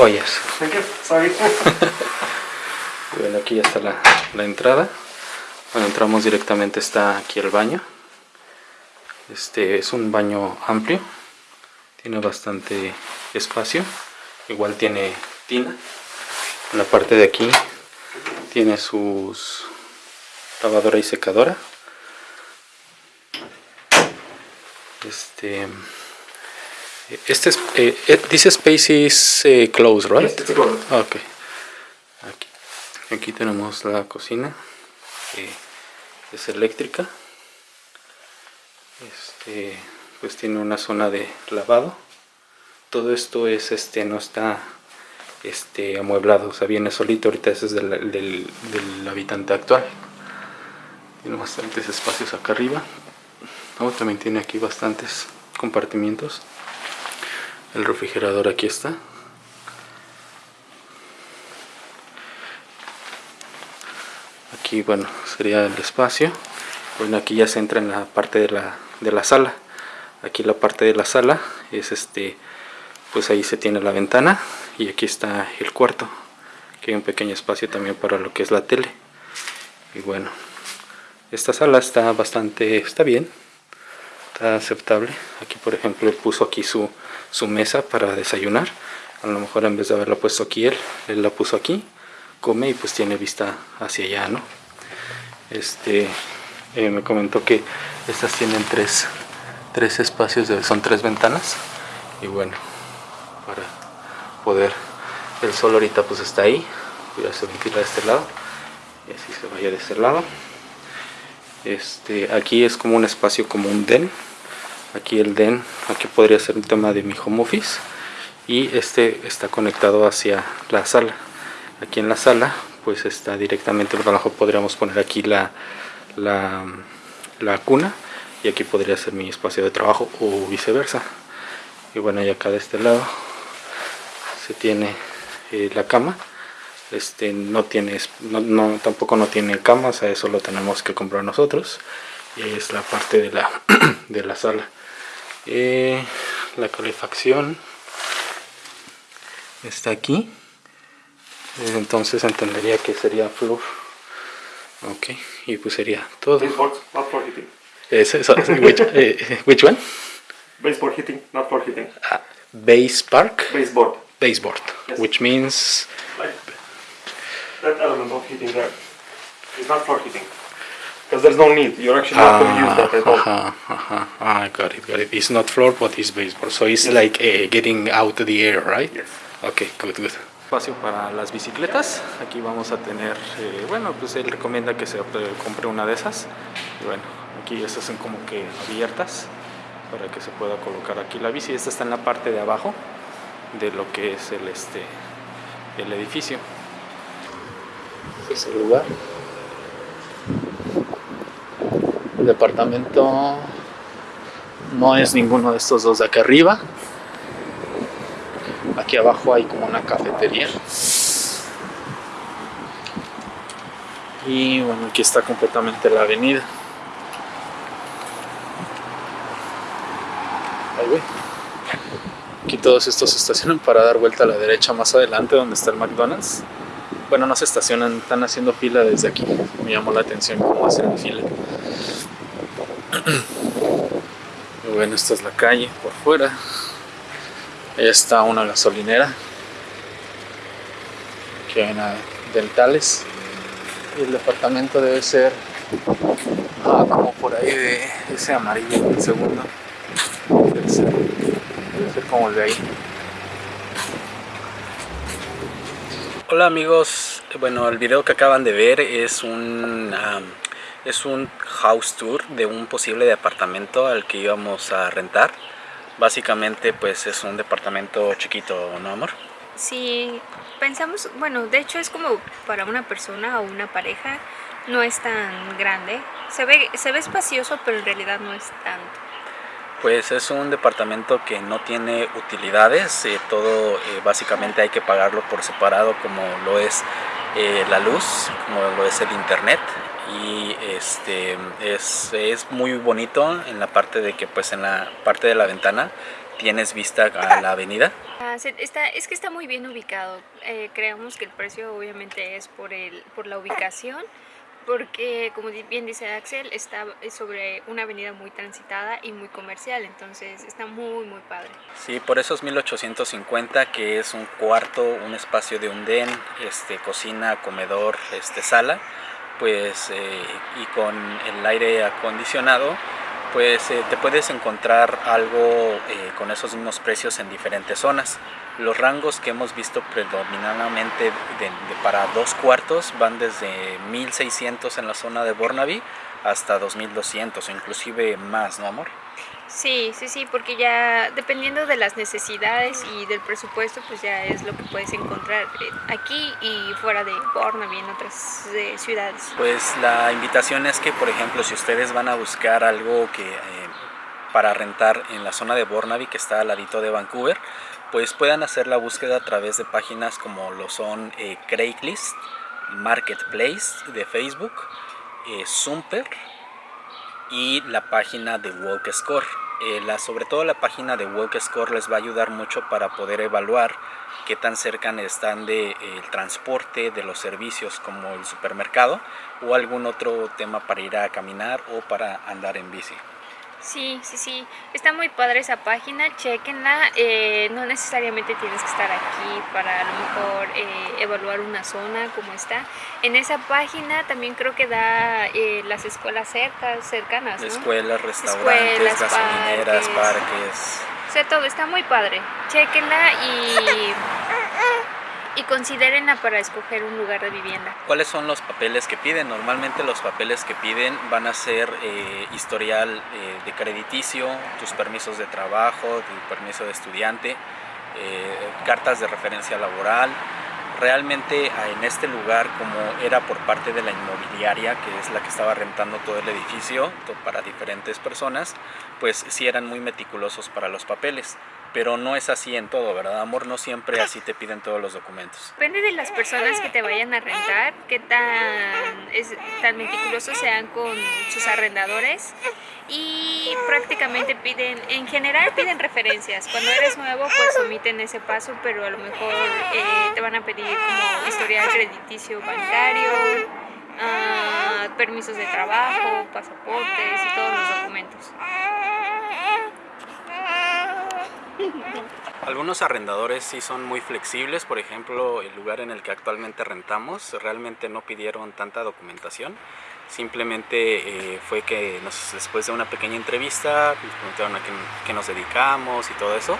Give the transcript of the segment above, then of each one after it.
Sorry. bueno, aquí ya está la, la entrada. Bueno, entramos directamente, está aquí el baño. Este es un baño amplio. Tiene bastante espacio. Igual tiene tina. En la parte de aquí tiene sus lavadora y secadora. Este este es, eh, eh, this space is eh, closed, right? Yes, it's closed. Okay. Aquí, aquí tenemos la cocina. es eléctrica. Este, pues tiene una zona de lavado. Todo esto es este no está este amueblado, o sea, viene solito. Ahorita ese es del, del, del habitante actual. Tiene bastantes espacios acá arriba. Oh, también tiene aquí bastantes compartimientos. El refrigerador aquí está. Aquí, bueno, sería el espacio. Bueno, aquí ya se entra en la parte de la, de la sala. Aquí la parte de la sala es este, pues ahí se tiene la ventana y aquí está el cuarto. Aquí hay un pequeño espacio también para lo que es la tele. Y bueno, esta sala está bastante, está bien, aceptable. Aquí por ejemplo puso aquí su, su mesa para desayunar. A lo mejor en vez de haberla puesto aquí él, él la puso aquí, come y pues tiene vista hacia allá, ¿no? Este, eh, me comentó que estas tienen tres, tres espacios, son tres ventanas. Y bueno, para poder, el sol ahorita pues está ahí, ya se de este lado y así se vaya de este lado. Este, aquí es como un espacio como un den aquí el den aquí podría ser un tema de mi home office y este está conectado hacia la sala. Aquí en la sala pues está directamente por abajo podríamos poner aquí la, la, la cuna y aquí podría ser mi espacio de trabajo o viceversa. Y bueno y acá de este lado se tiene eh, la cama. Este no tiene no, no, tampoco no tiene cama o sea, eso lo tenemos que comprar nosotros es la parte de la de la sala eh, la calefacción está aquí eh, entonces entendería que sería floor ok y pues sería todo Baseboard, not for heating. which, eh, which one? Baseboard heating, not for heating. Ah, base park Baseboard. baseboard Yes. which means Like that element of heating there. It's not for heating. Because there's no need. You're actually not going to use that at all. uh-huh, uh-huh. Ah, got it, got it. It's not floor, but it's baseboard. So it's like uh, getting out the air, right? Yes. Ok, good, good. Espacio para las bicicletas. Aquí vamos a tener, eh, bueno, pues él recomienda que se compre una de esas. Y bueno, aquí estas son como que abiertas para que se pueda colocar aquí la bici. Esta está en la parte de abajo de lo que es el, este, el edificio. Es el lugar. El departamento no es ninguno de estos dos de acá arriba. Aquí abajo hay como una cafetería. Y bueno, aquí está completamente la avenida. Aquí todos estos se estacionan para dar vuelta a la derecha más adelante donde está el McDonald's. Bueno, no se estacionan, están haciendo fila desde aquí. Me llamó la atención cómo hacen la fila. Bueno, esta es la calle por fuera. Ahí está una gasolinera. Aquí hay una dentales. Y el departamento debe ser ah, como por ahí de ese amarillo, el segundo. Debe ser, debe ser como el de ahí. Hola amigos, bueno el video que acaban de ver es un, es un house tour de un posible departamento al que íbamos a rentar. Básicamente pues es un departamento chiquito, ¿no amor? Sí, pensamos, bueno, de hecho es como para una persona o una pareja, no es tan grande. Se ve, se ve espacioso, pero en realidad no es tanto. Pues es un departamento que no tiene utilidades, eh, todo eh, básicamente hay que pagarlo por separado como lo es eh, la luz, como lo es el internet y este es, es muy bonito en la parte de que pues en la parte de la ventana tienes vista a la avenida? Ah, está, es que está muy bien ubicado. Eh, creemos que el precio obviamente es por, el, por la ubicación, porque como bien dice Axel, está sobre una avenida muy transitada y muy comercial, entonces está muy muy padre. Sí, por eso es 1850, que es un cuarto, un espacio de un den, este, cocina, comedor, este, sala, pues, eh, y con el aire acondicionado, pues eh, te puedes encontrar algo eh, con esos mismos precios en diferentes zonas. Los rangos que hemos visto predominantemente de- de- para dos cuartos van desde 1600 en la zona de Burnaby hasta 2200 o inclusive más, ¿no amor? Sí, sí, sí, porque ya dependiendo de las necesidades y del presupuesto, pues ya es lo que puedes encontrar eh, aquí y fuera de Burnaby en otras eh, ciudades. Pues la invitación es que, por ejemplo, si ustedes van a buscar algo que eh, para rentar en la zona de Burnaby, que está al ladito de Vancouver, pues puedan hacer la búsqueda a través de páginas como lo son eh, Craigslist, Marketplace de Facebook, eh, Zumper y la página de Walk Score. Eh, sobre todo la página de Walk Score les va a ayudar mucho para poder evaluar qué tan cerca están del transporte, de los servicios como el supermercado o algún otro tema para ir a caminar o para andar en bici. Sí, sí, sí, está muy padre esa página, chequenla, eh, no necesariamente tienes que estar aquí para a lo mejor eh, evaluar una zona como está. En esa página también creo que da eh, las escuelas cerca, cercanas, ¿no? Escuelas, restaurantes, Escuelas, gasolineras, parques. parques. O sea, todo está muy padre. Chequenla y, y considérenla para escoger un lugar de vivienda. ¿Cuáles son los papeles que piden? Normalmente los papeles que piden van a ser eh, historial eh, de crediticio, tus permisos de trabajo, tu permiso de estudiante, eh, cartas de referencia laboral. Realmente ah, en este lugar, como era por parte de la inmobiliaria, que es la que estaba rentando todo el edificio para diferentes personas, pues sí eran muy meticulosos para los papeles. Pero no es así en todo, ¿verdad, amor? No siempre así te piden todos los documentos. Depende de las personas que te vayan a rentar, qué tan, es, tan meticulosos sean con sus arrendadores y prácticamente piden, en general piden referencias. Cuando eres nuevo pues omiten ese paso, pero a lo mejor eh, te van a pedir como historial crediticio bancario, ah, permisos de trabajo, pasaportes y todos los documentos. Algunos arrendadores sí son muy flexibles, por ejemplo, el lugar en el que actualmente rentamos realmente no pidieron tanta documentación, simplemente eh, fue que nos- después de una pequeña entrevista nos preguntaron a qué, qué nos dedicamos y todo eso,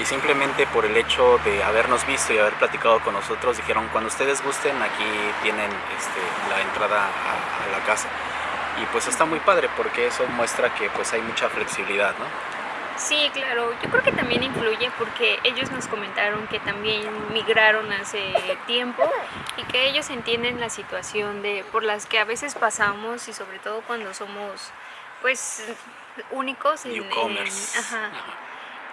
y simplemente por el hecho de habernos visto y haber platicado con nosotros dijeron cuando ustedes gusten aquí tienen este, la entrada a, a la casa. Y pues está muy padre porque eso muestra que pues hay mucha flexibilidad, ¿no? Sí, claro. Yo creo que también influye porque ellos nos comentaron que también migraron hace tiempo y que ellos entienden la situación de por las que a veces pasamos y sobre todo cuando somos pues únicos en, en- ajá.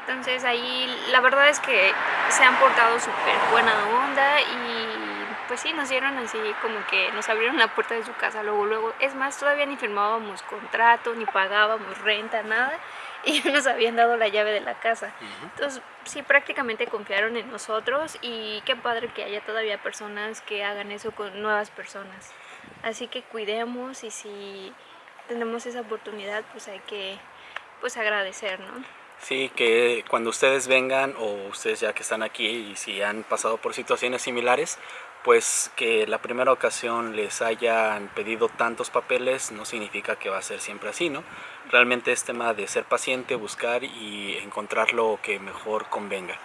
Entonces ahí la verdad es que se han portado súper buena onda y pues sí, nos dieron así como que nos abrieron la puerta de su casa luego, luego. Es más, todavía ni firmábamos contrato, ni pagábamos renta, nada. Y nos habían dado la llave de la casa. Entonces sí, prácticamente confiaron en nosotros y qué padre que haya todavía personas que hagan eso con nuevas personas. Así que cuidemos y si tenemos esa oportunidad pues hay que pues agradecer, ¿no? Sí, que cuando ustedes vengan o ustedes ya que están aquí y si han pasado por situaciones similares, pues que la primera ocasión les hayan pedido tantos papeles no significa que va a ser siempre así, ¿no? Realmente es tema de ser paciente, buscar y encontrar lo que mejor convenga.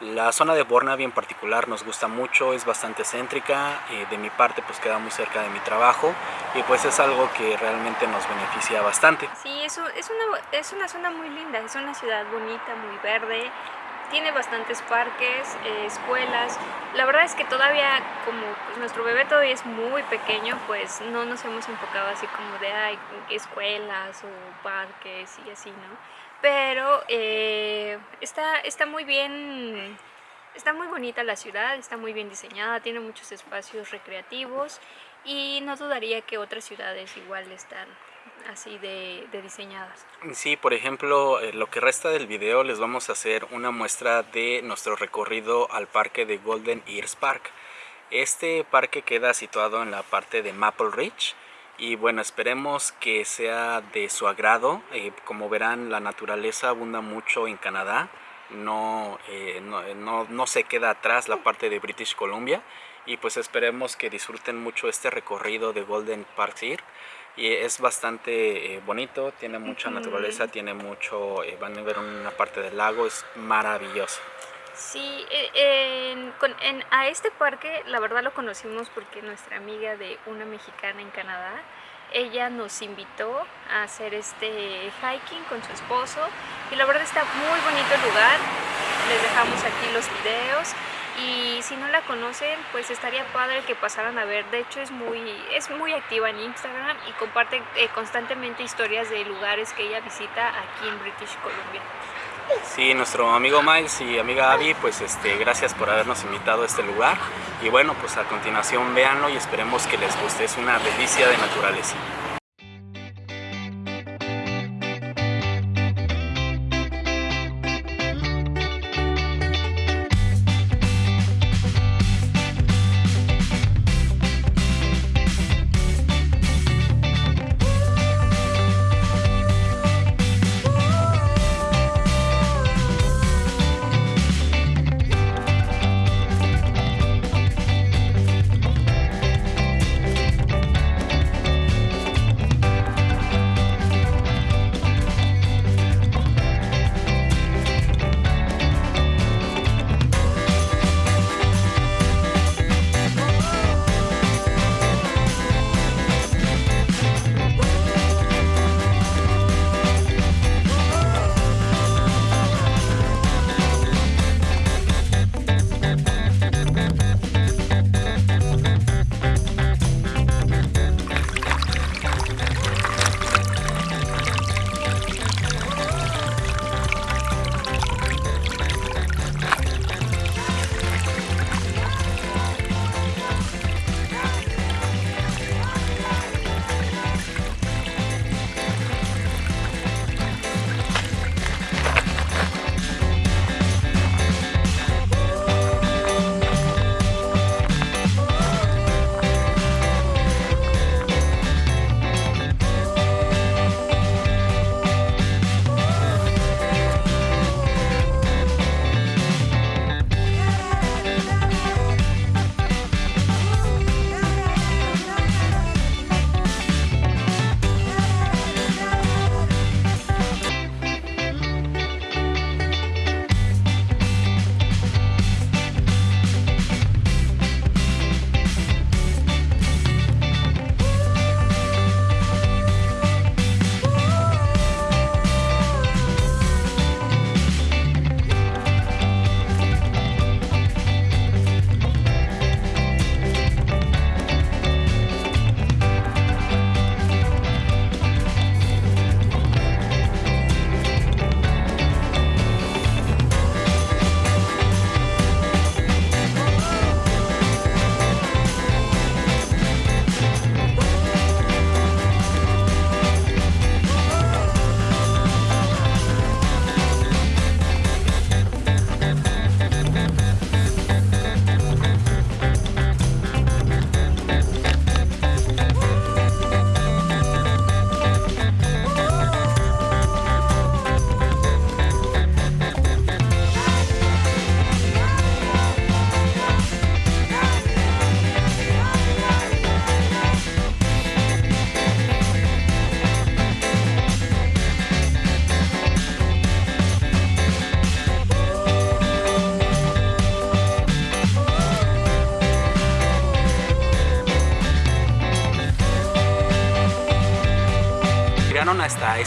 La zona de Burnaby en particular nos gusta mucho, es bastante céntrica, eh, de mi parte pues queda muy cerca de mi trabajo y pues es algo que realmente nos beneficia bastante. Sí, eso es una, es una zona muy linda, es una ciudad bonita, muy verde, tiene bastantes parques, eh, escuelas. La verdad es que todavía, como pues, nuestro bebé todavía es muy pequeño, pues no nos hemos enfocado así como de ay, escuelas o parques y así, ¿no? Pero eh, está, está muy bien, está muy bonita la ciudad, está muy bien diseñada, tiene muchos espacios recreativos y no dudaría que otras ciudades igual están así de, de diseñadas. Sí, por ejemplo, eh, lo que resta del video les vamos a hacer una muestra de nuestro recorrido al parque de Golden Ears Park. Este parque queda situado en la parte de Maple Ridge y bueno, esperemos que sea de su agrado. Eh, como verán, la naturaleza abunda mucho en Canadá. No, eh, no, no, no, se queda atrás la parte de British Columbia y pues esperemos que disfruten mucho este recorrido de Golden Park y es bastante eh, bonito, tiene mucha naturaleza, tiene mucho, van a ver una parte del lago, es maravilloso. Sí, en, en, a este parque la verdad lo conocimos porque nuestra amiga de una mexicana en Canadá, ella nos invitó a hacer este hiking con su esposo y la verdad está muy bonito el lugar, les dejamos aquí los videos y si no la conocen pues estaría padre que pasaran a ver, de hecho es muy, es muy activa en Instagram y comparte eh, constantemente historias de lugares que ella visita aquí en British Columbia. Sí, nuestro amigo Miles y amiga Abby, pues este, gracias por habernos invitado a este lugar. Y bueno, pues a continuación véanlo y esperemos que les guste. Es una delicia de naturaleza.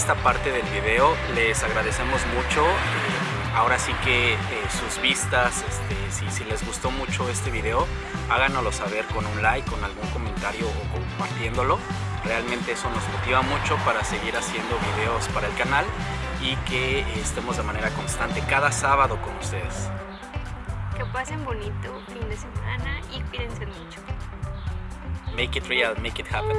Esta parte del video, les agradecemos mucho. Eh, ahora sí que eh, sus vistas, este, si, les gustó mucho este video, háganoslo saber con un like, con algún comentario o compartiéndolo. Realmente eso nos motiva mucho para seguir haciendo videos para el canal y que estemos de manera constante cada sábado con ustedes. Que pasen bonito fin de semana y cuídense mucho. Make it real, make it happen.